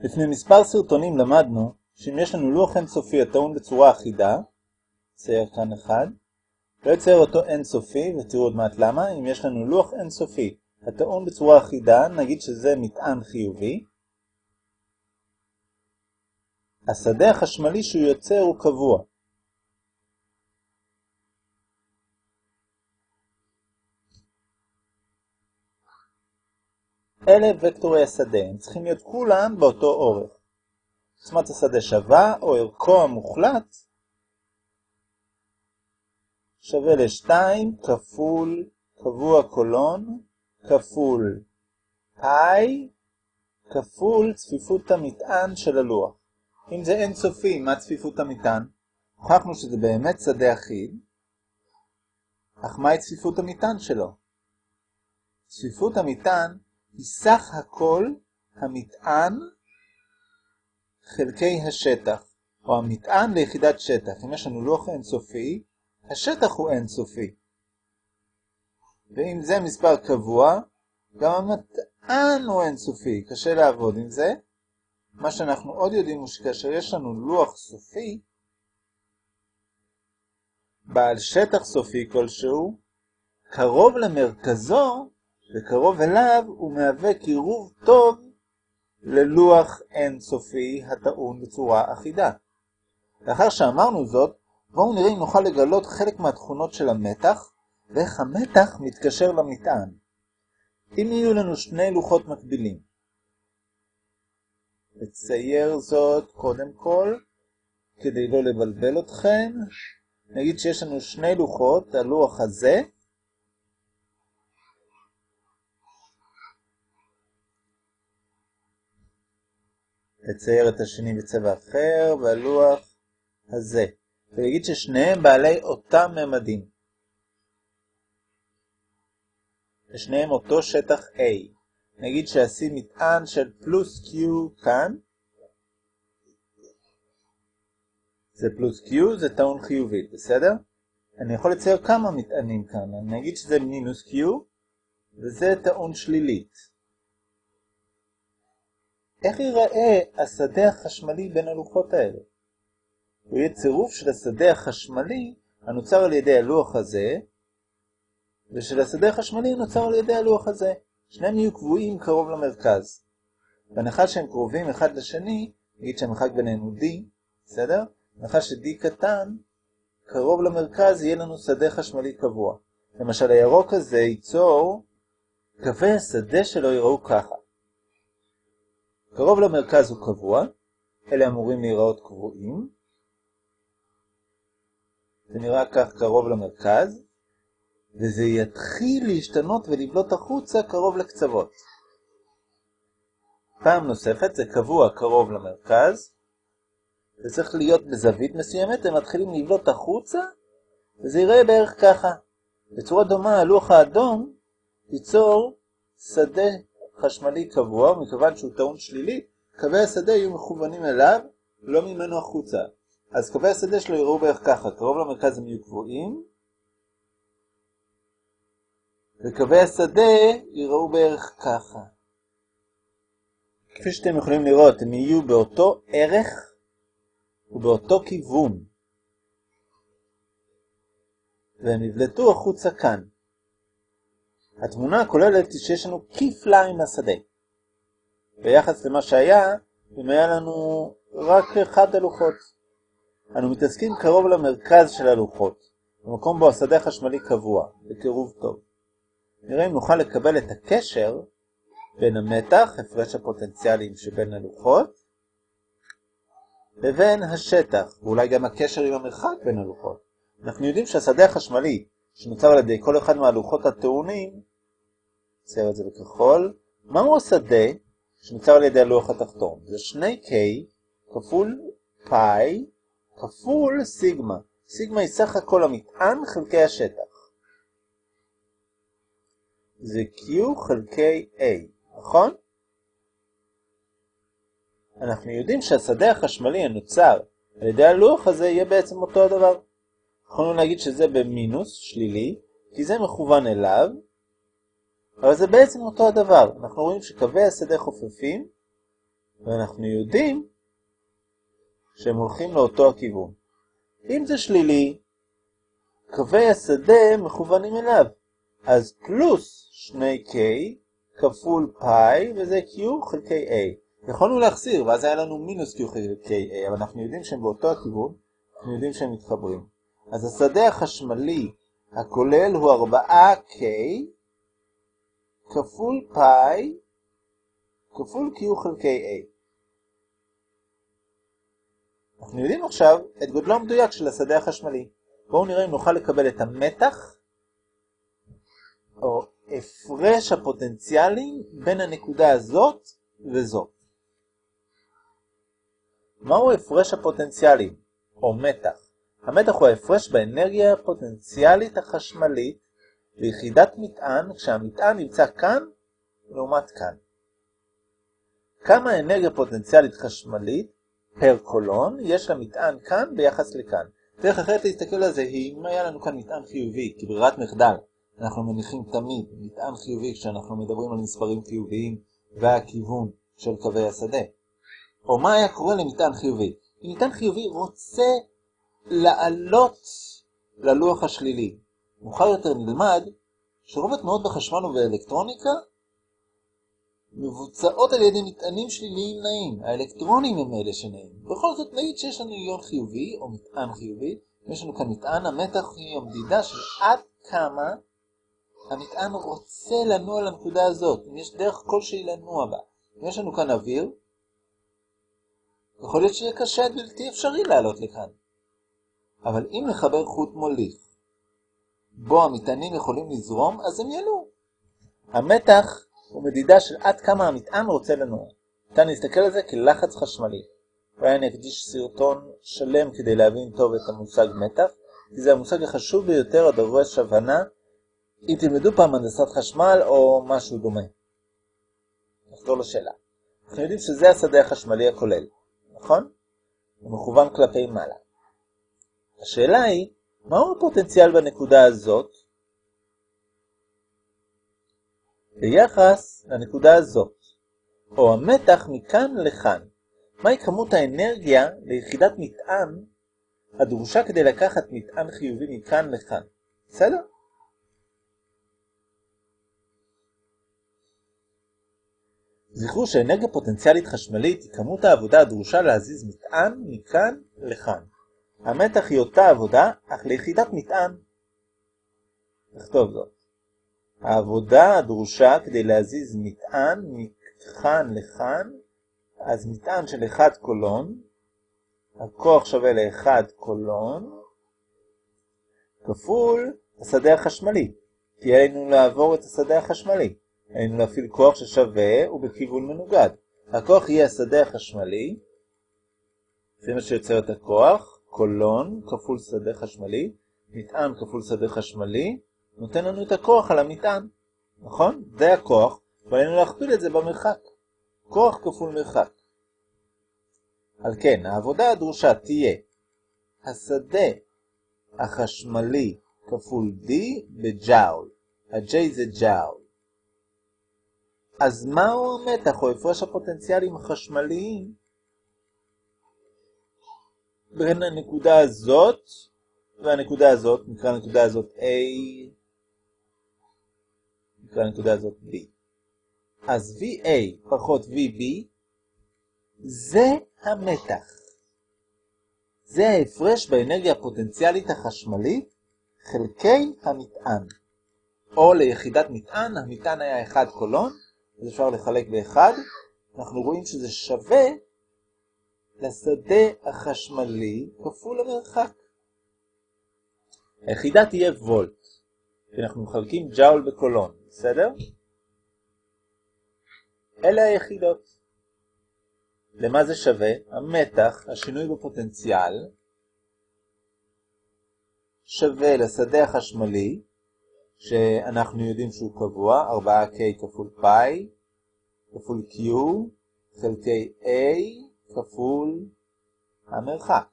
לפני מספר סרטונים למדנו שאם יש לנו לוח אינסופי הטעון בצורה אחידה, צייר כאן אחד, לא יצייר אותו אינסופי, ותראו עוד מעט למה, אם יש לנו לוח אינסופי הטעון בצורה אחידה, נגיד שזה מטען חיובי, השדה החשמלי שהוא יוצר הוא קבוע. אלה וקטורי השדה, הם צריכים להיות כולם באותו אורך. עוצמת השדה שווה, או ערכו המוחלט, שווה ל-2 כפול קבוע קולון, כפול פאי, כפול צפיפות המטען של הלוח. אם זה אינסופי, מה צפיפות המטען? הוכחנו שזה באמת שדה אחיד, אך מהי צפיפות המטען שלו? צפיפות המטען היא סך הכל המטען חלקי השטח, או המטען ליחידת שטח. אם יש לנו לוח אינסופי, השטח הוא אינסופי. ואם זה מספר קבוע, גם המטען הוא אינסופי, קשה לעבוד עם זה. מה שאנחנו עוד יודעים הוא שכאשר יש לנו לוח סופי, בעל שטח סופי כלשהו, קרוב למרכזו וקרוב אליו הוא מהווה קירוב טוב ללוח אינסופי הטעון בצורה אחידה. לאחר שאמרנו זאת, בואו נראה אם נוכל לגלות חלק מהתכונות של המתח, ואיך המתח מתקשר למטען. אם יהיו לנו שני לוחות מקבילים, נצייר זאת קודם כל, כדי לא לבלבל אתכם. נגיד שיש לנו שני לוחות, הלוח הזה, לצייר את השני בצבע אחר, והלוח הזה. ולהגיד ששניהם בעלי אותם ממדים. ושניהם אותו שטח A. נגיד שעשים מטען של פלוס Q כאן. זה פלוס Q, זה טעון חיובית, בסדר? אני יכול לצייר כמה מטענים כאן. אני אגיד שזה מינוס Q, וזה טעון שלילית. איך ייראה השדה החשמלי בין הלוחות האלה? הוא יהיה צירוף של השדה החשמלי הנוצר על ידי הלוח הזה, ושל השדה החשמלי הנוצר על ידי הלוח הזה. שניהם יהיו קבועים קרוב למרכז. בהנחה שהם קרובים אחד לשני, נגיד שהמרחק ביניהם הוא D, בסדר? בהנחה ש-D קטן, קרוב למרכז יהיה לנו שדה חשמלי קבוע. למשל הירוק הזה ייצור, קווי השדה שלו יראו ככה. קרוב למרכז הוא קבוע, אלה אמורים להיראות קבועים. זה נראה כך קרוב למרכז, וזה יתחיל להשתנות ולבלוט החוצה קרוב לקצוות. פעם נוספת זה קבוע קרוב למרכז, זה צריך להיות בזווית מסוימת, הם מתחילים לבלוט החוצה, וזה יראה בערך ככה. בצורה דומה הלוח האדום ייצור שדה חשמלי קבוע, מכיוון שהוא טעון שלילי, קווי השדה יהיו מכוונים אליו, לא ממנו החוצה. אז קווי השדה שלו יראו בערך ככה, קרוב למרכז הם יהיו קבועים, וקווי השדה יראו בערך ככה. כפי שאתם יכולים לראות, הם יהיו באותו ערך ובאותו כיוון. והם יבלטו החוצה כאן. התמונה הכוללת היא שיש לנו כפליים לשדה. ביחס למה שהיה, אם היה לנו רק אחד הלוחות. אנו מתעסקים קרוב למרכז של הלוחות, במקום בו השדה החשמלי קבוע, בקירוב טוב. נראה אם נוכל לקבל את הקשר בין המתח, הפרש הפוטנציאלים שבין הלוחות, לבין השטח, ואולי גם הקשר עם המרחק בין הלוחות. אנחנו יודעים שהשדה החשמלי שנוצר על ידי כל אחד מהלוחות הטעונים, נצייר את זה בכחול, מהו השדה שנוצר על ידי הלוח התחתון? זה 2K כפול פאי כפול סיגמה. סיגמה היא סך הכל המטען חלקי השטח. זה Q חלקי A, נכון? אנחנו יודעים שהשדה החשמלי הנוצר על ידי הלוח הזה יהיה בעצם אותו הדבר. יכולנו להגיד שזה במינוס, שלילי, כי זה מכוון אליו, אבל זה בעצם אותו הדבר. אנחנו רואים שקווי השדה חופפים, ואנחנו יודעים שהם הולכים לאותו הכיוון. אם זה שלילי, קווי השדה מכוונים אליו. אז פלוס 2K כפול פאי, וזה Q חלקי A. יכולנו להחסיר, ואז היה לנו מינוס Q חלקי A, אבל אנחנו יודעים שהם באותו הכיוון, אנחנו יודעים שהם מתחברים. אז השדה החשמלי הכולל הוא 4K כפול פאי כפול Q חלקי A. אנחנו יודעים עכשיו את גודלו המדויק של השדה החשמלי. בואו נראה אם נוכל לקבל את המתח או הפרש הפוטנציאלים בין הנקודה הזאת וזאת. מהו הפרש הפוטנציאלים, או מתח? המתח הוא ההפרש באנרגיה הפוטנציאלית החשמלית ליחידת מטען כשהמטען נמצא כאן לעומת כאן. כמה אנרגיה פוטנציאלית חשמלית פר קולון יש למטען כאן ביחס לכאן. דרך אחרת להסתכל על זה היא אם היה לנו כאן מטען חיובי, כברירת מחדל. אנחנו מניחים תמיד מטען חיובי כשאנחנו מדברים על מספרים חיוביים והכיוון של קווי השדה. או מה היה קורה למטען חיובי? אם מטען חיובי רוצה לעלות ללוח השלילי. מאוחר יותר נלמד שרוב התנועות בחשמל ובאלקטרוניקה מבוצעות על ידי מטענים שליליים נעים. האלקטרונים הם אלה שנעים. בכל זאת נגיד שיש לנו איון חיובי או מטען חיובי, יש לנו כאן מטען, המתח היא המדידה של עד כמה המטען רוצה לנוע לנקודה הזאת, אם יש דרך כלשהי לנוע בה. אם יש לנו כאן אוויר, יכול להיות שיהיה קשה בלתי אפשרי לעלות לכאן. אבל אם נחבר חוט מוליך, בו המטענים יכולים לזרום, אז הם ינועו. המתח הוא מדידה של עד כמה המטען רוצה לנוע. ניתן להסתכל על זה כלחץ חשמלי. אולי אני אקדיש סרטון שלם כדי להבין טוב את המושג מתח, כי זה המושג החשוב ביותר הדורש הבנה אם תלמדו פעם הנדסת חשמל או משהו דומה. נחזור לשאלה. אנחנו יודעים שזה השדה החשמלי הכולל, נכון? הוא מכוון כלפי מעלה. השאלה היא, מהו הפוטנציאל בנקודה הזאת ביחס לנקודה הזאת, או המתח מכאן לכאן? מהי כמות האנרגיה ליחידת מטען הדרושה כדי לקחת מטען חיובי מכאן לכאן? בסדר? זכרו שאנרגיה פוטנציאלית חשמלית היא כמות העבודה הדרושה להזיז מטען מכאן לכאן. המתח היא אותה עבודה, אך ליחידת מטען. נכתוב זאת. העבודה הדרושה כדי להזיז מטען מכאן לכאן, אז מטען של 1 קולון, הכוח שווה ל-1 קולון, כפול השדה החשמלי, כי עלינו לעבור את השדה החשמלי. עלינו להפעיל כוח ששווה ובכיוון מנוגד. הכוח יהיה השדה החשמלי, זה מה שיוצר את הכוח, קולון כפול שדה חשמלי, מטען כפול שדה חשמלי, נותן לנו את הכוח על המטען, נכון? זה הכוח, ועלינו להכפיל את זה במרחק. כוח כפול מרחק. על כן, העבודה הדרושה תהיה השדה החשמלי כפול D בג'אול. ה-J זה ג'אול. אז מהו המתח או הפרש הפוטנציאלים החשמליים בין הנקודה הזאת והנקודה הזאת, נקרא הנקודה הזאת A, נקרא הנקודה הזאת B. אז VA פחות VB זה המתח. זה ההפרש באנרגיה הפוטנציאלית החשמלית חלקי המטען. או ליחידת מטען, המטען היה 1 קולון, אז אפשר לחלק באחד, אנחנו רואים שזה שווה לשדה החשמלי כפול המרחק. היחידה תהיה וולט, כי אנחנו מחלקים ג'אול בקולון, בסדר? אלה היחידות. למה זה שווה? המתח, השינוי בפוטנציאל, שווה לשדה החשמלי, שאנחנו יודעים שהוא קבוע, 4K כפול פאי, כפול Q, חלקי A, כפול המרחק.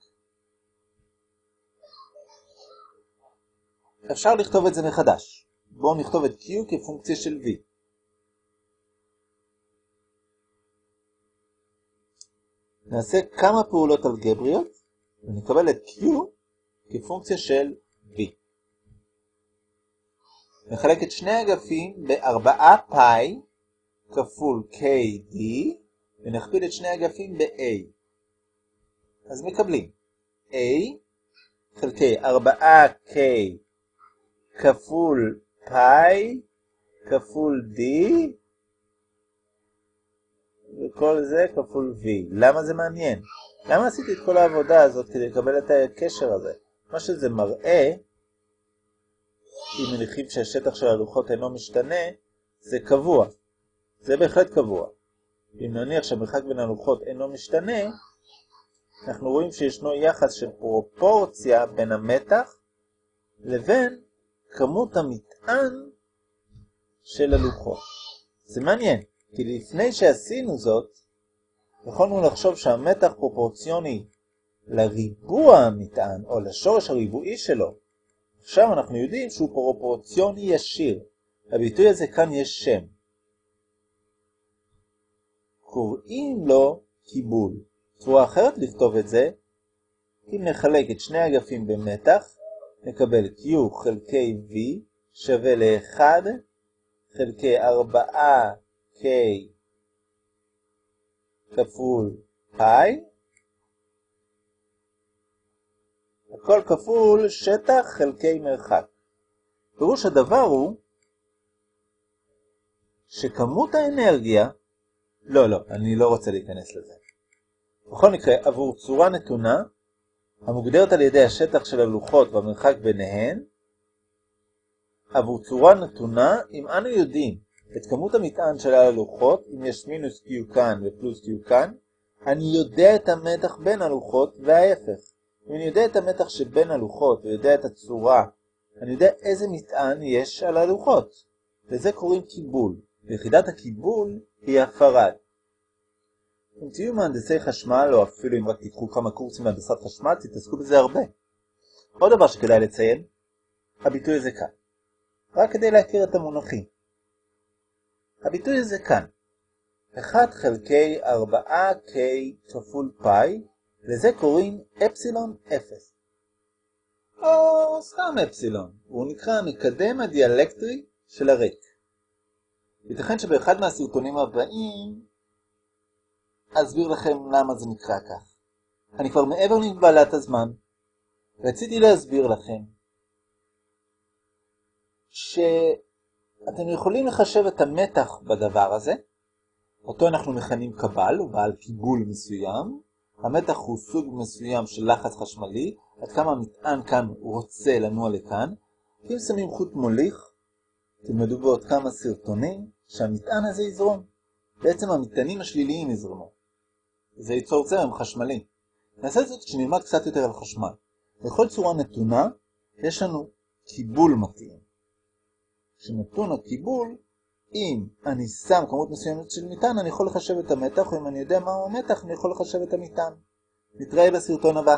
אפשר לכתוב את זה מחדש. בואו נכתוב את Q כפונקציה של V. נעשה כמה פעולות אלגבריות, ונקבל את Q כפונקציה של V. נחלק את שני אגפים בארבעה פאי כפול KD, ונכפיל את שני אגפים ב-A. אז מקבלים A חלקי 4K כפול פאי כפול D וכל זה כפול V. למה זה מעניין? למה עשיתי את כל העבודה הזאת כדי לקבל את הקשר הזה? מה שזה מראה, אם מניחים שהשטח של הלוחות אינו משתנה, זה קבוע. זה בהחלט קבוע. אם נניח שהמרחק בין הלוחות אינו משתנה, אנחנו רואים שישנו יחס של פרופורציה בין המתח לבין כמות המטען של הלוחות. זה מעניין, כי לפני שעשינו זאת, יכולנו לחשוב שהמתח פרופורציוני לריבוע המטען, או לשורש הריבועי שלו. עכשיו אנחנו יודעים שהוא פרופורציוני ישיר. הביטוי הזה כאן יש שם. קוראים לו קיבול. צורה אחרת לכתוב את זה, אם נחלק את שני אגפים במתח, נקבל Q חלקי V שווה ל-1 חלקי 4K כפול פאי, הכל כפול שטח חלקי מרחק. פירוש הדבר הוא שכמות האנרגיה, לא, לא, אני לא רוצה להיכנס לזה. בכל מקרה, עבור צורה נתונה, המוגדרת על ידי השטח של הלוחות והמרחק ביניהן, עבור צורה נתונה, אם אנו יודעים את כמות המטען של הלוחות, אם יש מינוס Q כאן ופלוס Q כאן, אני יודע את המתח בין הלוחות וההפך. אם אני יודע את המתח שבין הלוחות ויודע את הצורה, אני יודע איזה מטען יש על הלוחות. לזה קוראים קיבול. ויחידת הקיבול היא הפרד. אם תהיו מהנדסי חשמל, או אפילו אם רק תיקחו כמה קורסים מהנדסת חשמל, תתעסקו בזה הרבה. עוד דבר שכדאי לציין, הביטוי הזה כאן. רק כדי להכיר את המונחים. הביטוי הזה כאן. 1 חלקי 4K כפול פאי, לזה קוראים אפסילון 0. או סתם אפסילון, הוא נקרא המקדם הדיאלקטרי של הריק. ייתכן שבאחד מהסרטונים הבאים אסביר לכם למה זה נקרא כך. אני כבר מעבר למגבלת הזמן. רציתי להסביר לכם שאתם יכולים לחשב את המתח בדבר הזה, אותו אנחנו מכנים קבל, הוא בעל קיבול מסוים. המתח הוא סוג מסוים של לחץ חשמלי, עד כמה המטען כאן רוצה לנוע לכאן. אם שמים חוט מוליך, תלמדו בעוד כמה סרטונים, שהמטען הזה יזרום. בעצם המטענים השליליים יזרמו. זה ייצור זרם חשמלי. נעשה את זה כשנלמד קצת יותר על חשמל. בכל צורה נתונה, יש לנו קיבול מתאים. כשנתון הקיבול, אם אני שם כמות מסוימת של מטען, אני יכול לחשב את המתח, או אם אני יודע מהו המתח, אני יכול לחשב את המטען. נתראה בסרטון הבא.